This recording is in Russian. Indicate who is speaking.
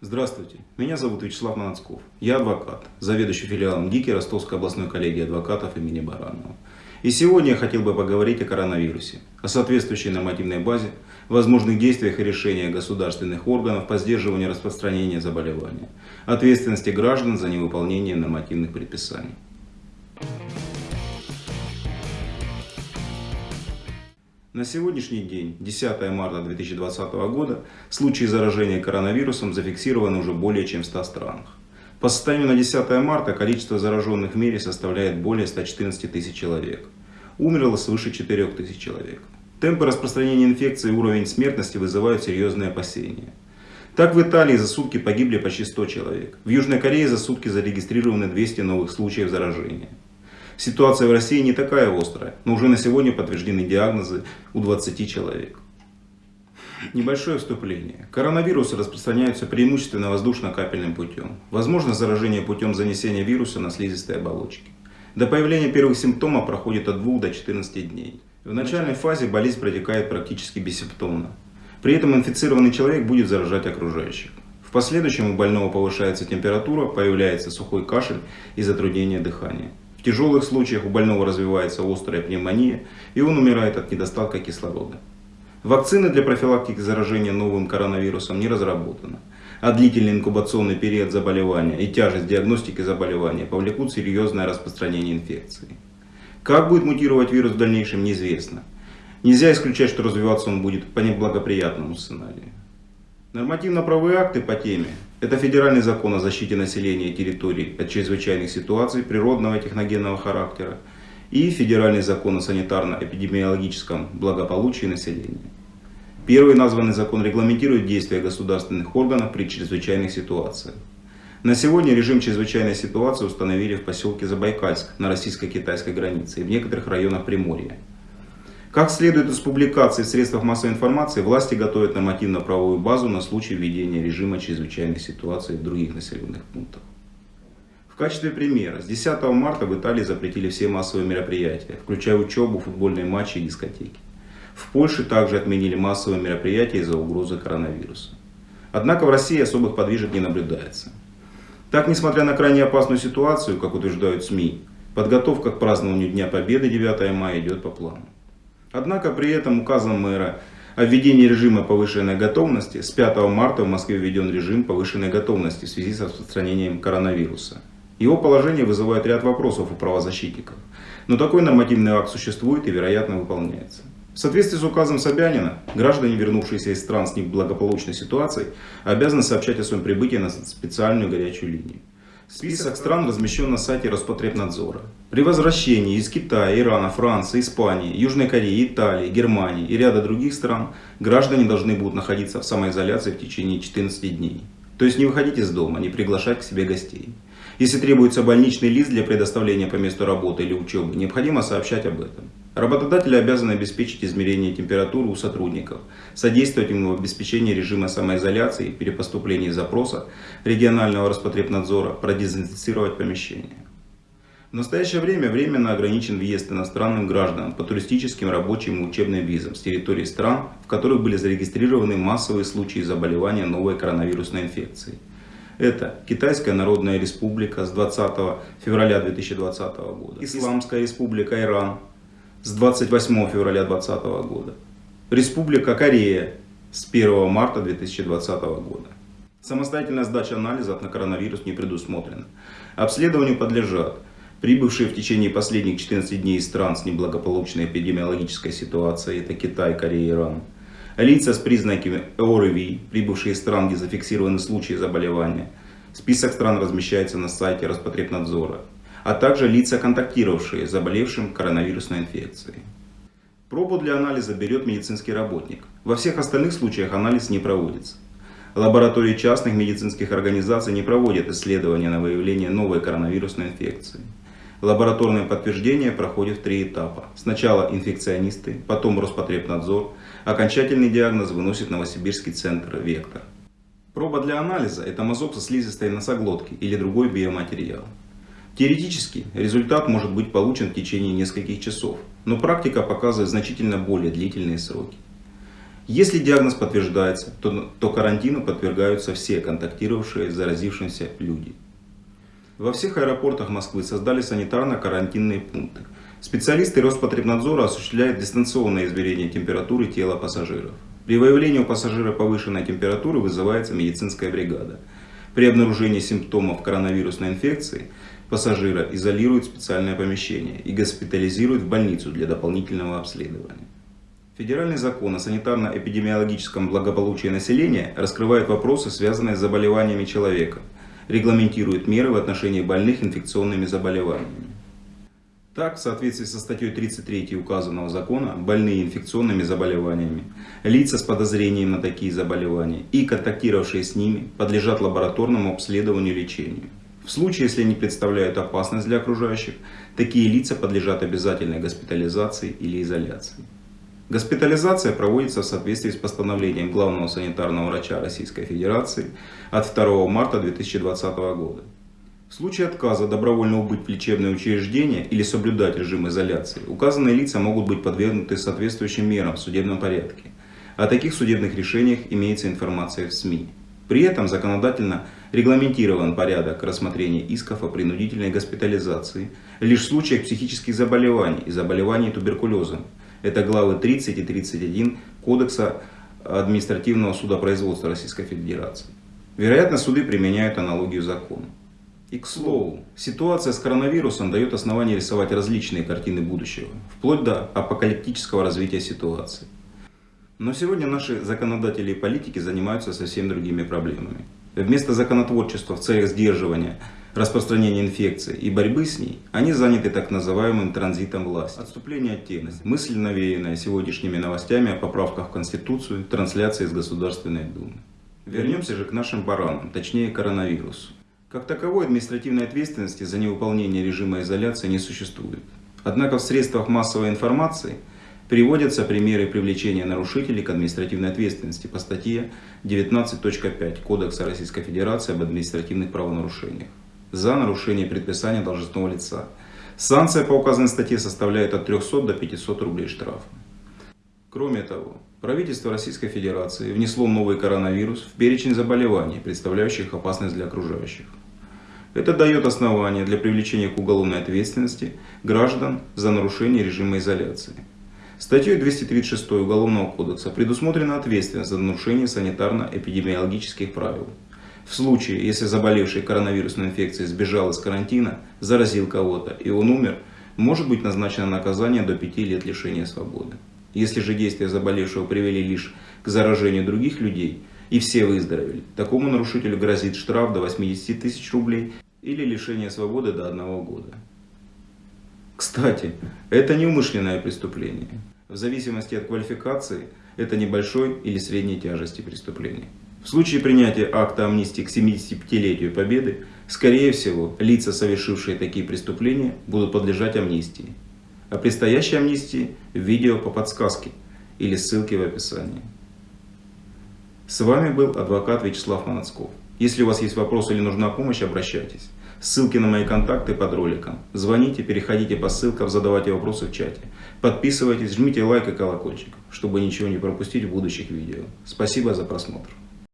Speaker 1: Здравствуйте, меня зовут Вячеслав Манацков. Я адвокат, заведующий филиалом ГИКи Ростовской областной коллегии адвокатов имени Баранова. И сегодня я хотел бы поговорить о коронавирусе, о соответствующей нормативной базе, возможных действиях и решениях государственных органов по сдерживанию распространения заболевания, ответственности граждан за невыполнение нормативных предписаний. На сегодняшний день, 10 марта 2020 года, случаи заражения коронавирусом зафиксированы уже более чем в 100 странах. По состоянию на 10 марта количество зараженных в мире составляет более 114 тысяч человек. Умерло свыше 4 тысяч человек. Темпы распространения инфекции и уровень смертности вызывают серьезные опасения. Так в Италии за сутки погибли почти 100 человек. В Южной Корее за сутки зарегистрированы 200 новых случаев заражения. Ситуация в России не такая острая, но уже на сегодня подтверждены диагнозы у 20 человек. Небольшое вступление. Коронавирусы распространяются преимущественно воздушно-капельным путем. Возможно заражение путем занесения вируса на слизистые оболочки. До появления первых симптомов проходит от 2 до 14 дней. В начальной фазе болезнь протекает практически бессимптомно. При этом инфицированный человек будет заражать окружающих. В последующем у больного повышается температура, появляется сухой кашель и затруднение дыхания. Тяжелых случаях у больного развивается острая пневмония, и он умирает от недостатка кислорода. Вакцины для профилактики заражения новым коронавирусом не разработаны, а длительный инкубационный период заболевания и тяжесть диагностики заболевания повлекут серьезное распространение инфекции. Как будет мутировать вирус в дальнейшем, неизвестно. Нельзя исключать, что развиваться он будет по неблагоприятному сценарию. Нормативно-правовые акты по теме – это федеральный закон о защите населения и территорий от чрезвычайных ситуаций природного и техногенного характера и федеральный закон о санитарно-эпидемиологическом благополучии населения. Первый названный закон регламентирует действия государственных органов при чрезвычайных ситуациях. На сегодня режим чрезвычайной ситуации установили в поселке Забайкальск на российско-китайской границе и в некоторых районах Приморья. Как следует из публикаций в средствах массовой информации, власти готовят нормативно-правовую базу на случай введения режима чрезвычайной ситуации в других населенных пунктах. В качестве примера, с 10 марта в Италии запретили все массовые мероприятия, включая учебу, футбольные матчи и дискотеки. В Польше также отменили массовые мероприятия из-за угрозы коронавируса. Однако в России особых подвижек не наблюдается. Так, несмотря на крайне опасную ситуацию, как утверждают СМИ, подготовка к празднованию Дня Победы 9 мая идет по плану. Однако при этом указом мэра о введении режима повышенной готовности с 5 марта в Москве введен режим повышенной готовности в связи с распространением коронавируса. Его положение вызывает ряд вопросов у правозащитников. Но такой нормативный акт существует и вероятно выполняется. В соответствии с указом Собянина, граждане, вернувшиеся из стран с неблагополучной ситуацией, обязаны сообщать о своем прибытии на специальную горячую линию. Список стран размещен на сайте Роспотребнадзора. При возвращении из Китая, Ирана, Франции, Испании, Южной Кореи, Италии, Германии и ряда других стран граждане должны будут находиться в самоизоляции в течение 14 дней. То есть не выходить из дома, не приглашать к себе гостей. Если требуется больничный лист для предоставления по месту работы или учебы, необходимо сообщать об этом. Работодатели обязаны обеспечить измерение температуры у сотрудников, содействовать им в обеспечении режима самоизоляции при запроса регионального Роспотребнадзора, продезинфицировать помещение. В настоящее время временно ограничен въезд иностранным гражданам по туристическим, рабочим и учебным визам с территории стран, в которых были зарегистрированы массовые случаи заболевания новой коронавирусной инфекцией. Это Китайская Народная Республика с 20 февраля 2020 года, Исламская Республика Иран с 28 февраля 2020 года, Республика Корея с 1 марта 2020 года. Самостоятельная сдача анализов на коронавирус не предусмотрена. Обследованию подлежат прибывшие в течение последних 14 дней из стран с неблагополучной эпидемиологической ситуацией, это Китай, Корея, Иран, Лица с признаками ОРВИ, прибывшие из стран, где зафиксированы случаи заболевания. Список стран размещается на сайте Роспотребнадзора. А также лица, контактировавшие с заболевшим коронавирусной инфекцией. Пробу для анализа берет медицинский работник. Во всех остальных случаях анализ не проводится. Лаборатории частных медицинских организаций не проводят исследования на выявление новой коронавирусной инфекции. Лабораторное подтверждение проходит в три этапа. Сначала инфекционисты, потом Роспотребнадзор. Окончательный диагноз выносит Новосибирский центр «Вектор». Проба для анализа – это мазок со слизистой носоглотки или другой биоматериал. Теоретически результат может быть получен в течение нескольких часов, но практика показывает значительно более длительные сроки. Если диагноз подтверждается, то, то карантину подвергаются все контактировавшие с заразившимся люди. Во всех аэропортах Москвы создали санитарно-карантинные пункты. Специалисты Роспотребнадзора осуществляют дистанционное измерение температуры тела пассажиров. При выявлении у пассажира повышенной температуры вызывается медицинская бригада. При обнаружении симптомов коронавирусной инфекции пассажира изолируют в специальное помещение и госпитализируют в больницу для дополнительного обследования. Федеральный закон о санитарно-эпидемиологическом благополучии населения раскрывает вопросы, связанные с заболеваниями человека, регламентирует меры в отношении больных инфекционными заболеваниями. Так, в соответствии со статьей 33 указанного закона, больные инфекционными заболеваниями, лица с подозрением на такие заболевания и контактировавшие с ними подлежат лабораторному обследованию и лечению. В случае, если они представляют опасность для окружающих, такие лица подлежат обязательной госпитализации или изоляции. Госпитализация проводится в соответствии с постановлением главного санитарного врача Российской Федерации от 2 марта 2020 года. В случае отказа добровольно убыть в лечебное учреждение или соблюдать режим изоляции, указанные лица могут быть подвергнуты соответствующим мерам в судебном порядке. О таких судебных решениях имеется информация в СМИ. При этом законодательно регламентирован порядок рассмотрения исков о принудительной госпитализации лишь в случаях психических заболеваний и заболеваний туберкулезом, это главы 30 и 31 Кодекса административного судопроизводства Российской Федерации. Вероятно, суды применяют аналогию закона. И к слову, ситуация с коронавирусом дает основание рисовать различные картины будущего, вплоть до апокалиптического развития ситуации. Но сегодня наши законодатели и политики занимаются совсем другими проблемами. Вместо законотворчества в целях сдерживания распространения инфекции и борьбы с ней, они заняты так называемым транзитом власти. Отступление от темы. Мысль, навеянная сегодняшними новостями о поправках в Конституцию, трансляции из Государственной Думы. Вернемся же к нашим баранам, точнее коронавирусу. Как таковой административной ответственности за невыполнение режима изоляции не существует. Однако в средствах массовой информации приводятся примеры привлечения нарушителей к административной ответственности по статье 19.5 Кодекса Российской Федерации об административных правонарушениях за нарушение предписания должностного лица. Санкция по указанной статье составляет от 300 до 500 рублей штрафа. Кроме того, правительство Российской Федерации внесло новый коронавирус в перечень заболеваний, представляющих опасность для окружающих. Это дает основание для привлечения к уголовной ответственности граждан за нарушение режима изоляции. Статьей 236 Уголовного кодекса предусмотрена ответственность за нарушение санитарно-эпидемиологических правил. В случае, если заболевший коронавирусной инфекцией сбежал из карантина, заразил кого-то и он умер, может быть назначено наказание до 5 лет лишения свободы. Если же действия заболевшего привели лишь к заражению других людей и все выздоровели, такому нарушителю грозит штраф до 80 тысяч рублей или лишение свободы до одного года. Кстати, это не умышленное преступление. В зависимости от квалификации, это небольшой или средней тяжести преступления. В случае принятия акта амнистии к 75-летию Победы, скорее всего, лица, совершившие такие преступления, будут подлежать амнистии. О предстоящей амнистии видео по подсказке или ссылке в описании. С вами был адвокат Вячеслав Манацков. Если у вас есть вопросы или нужна помощь, обращайтесь. Ссылки на мои контакты под роликом. Звоните, переходите по ссылкам, задавайте вопросы в чате. Подписывайтесь, жмите лайк и колокольчик, чтобы ничего не пропустить в будущих видео. Спасибо за просмотр.